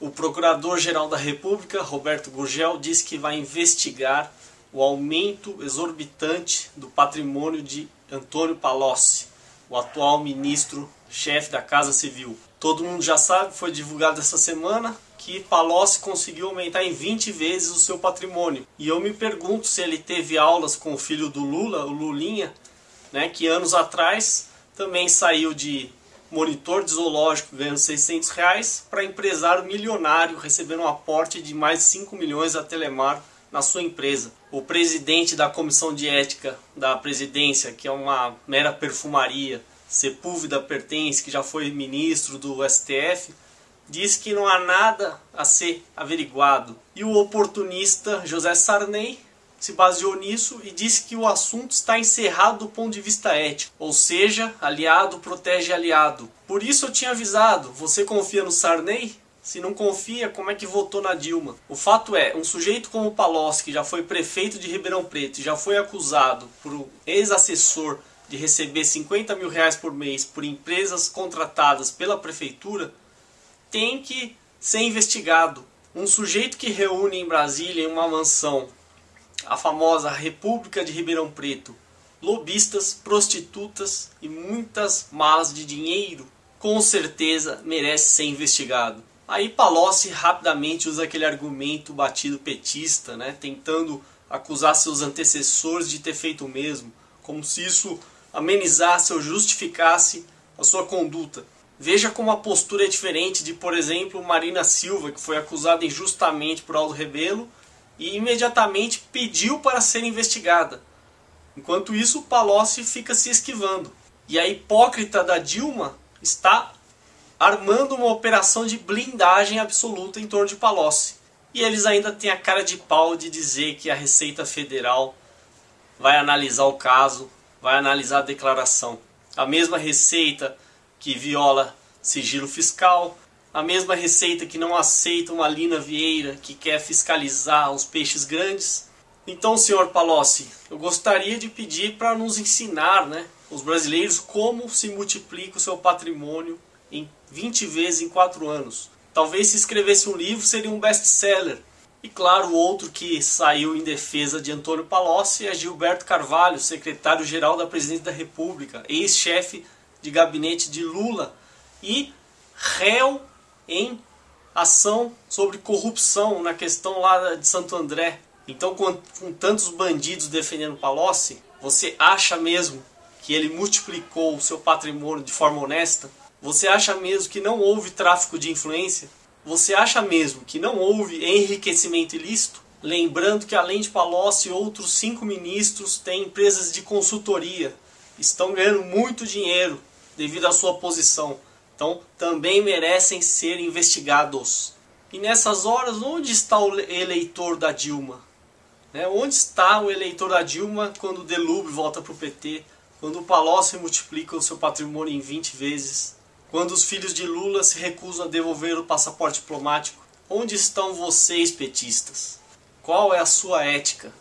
O Procurador-Geral da República, Roberto Gurgel, disse que vai investigar o aumento exorbitante do patrimônio de Antônio Palocci, o atual ministro-chefe da Casa Civil. Todo mundo já sabe, foi divulgado essa semana, que Palocci conseguiu aumentar em 20 vezes o seu patrimônio. E eu me pergunto se ele teve aulas com o filho do Lula, o Lulinha, né, que anos atrás também saiu de monitor de zoológico ganhando 600 reais para empresário milionário recebendo um aporte de mais de 5 milhões da Telemar na sua empresa. O presidente da comissão de ética da presidência, que é uma mera perfumaria, Sepúlveda Pertence, que já foi ministro do STF, diz que não há nada a ser averiguado. E o oportunista José Sarney se baseou nisso e disse que o assunto está encerrado do ponto de vista ético, ou seja, aliado protege aliado. Por isso eu tinha avisado, você confia no Sarney? Se não confia, como é que votou na Dilma? O fato é, um sujeito como Palocci, que já foi prefeito de Ribeirão Preto e já foi acusado por um ex-assessor de receber 50 mil reais por mês por empresas contratadas pela prefeitura, tem que ser investigado. Um sujeito que reúne em Brasília, em uma mansão, a famosa República de Ribeirão Preto, lobistas, prostitutas e muitas malas de dinheiro, com certeza merece ser investigado. Aí Palocci rapidamente usa aquele argumento batido petista, né, tentando acusar seus antecessores de ter feito o mesmo, como se isso amenizasse ou justificasse a sua conduta. Veja como a postura é diferente de, por exemplo, Marina Silva, que foi acusada injustamente por Aldo Rebelo e imediatamente pediu para ser investigada. Enquanto isso, Palocci fica se esquivando. E a hipócrita da Dilma está armando uma operação de blindagem absoluta em torno de Palocci. E eles ainda têm a cara de pau de dizer que a Receita Federal vai analisar o caso, vai analisar a declaração. A mesma Receita que viola sigilo fiscal, a mesma receita que não aceita uma Lina Vieira que quer fiscalizar os peixes grandes. Então, senhor Palocci, eu gostaria de pedir para nos ensinar, né, os brasileiros, como se multiplica o seu patrimônio em 20 vezes em 4 anos. Talvez se escrevesse um livro seria um best-seller. E claro, outro que saiu em defesa de Antônio Palocci é Gilberto Carvalho, secretário-geral da Presidência da República, ex-chefe de gabinete de Lula e réu em ação sobre corrupção na questão lá de Santo André. Então, com, com tantos bandidos defendendo Palocci, você acha mesmo que ele multiplicou o seu patrimônio de forma honesta? Você acha mesmo que não houve tráfico de influência? Você acha mesmo que não houve enriquecimento ilícito? Lembrando que além de Palocci, outros cinco ministros têm empresas de consultoria, estão ganhando muito dinheiro devido à sua posição. Então também merecem ser investigados. E nessas horas, onde está o eleitor da Dilma? Né? Onde está o eleitor da Dilma quando o Delube volta para o PT? Quando o Palocci multiplica o seu patrimônio em 20 vezes? Quando os filhos de Lula se recusam a devolver o passaporte diplomático? Onde estão vocês, petistas? Qual é a sua ética?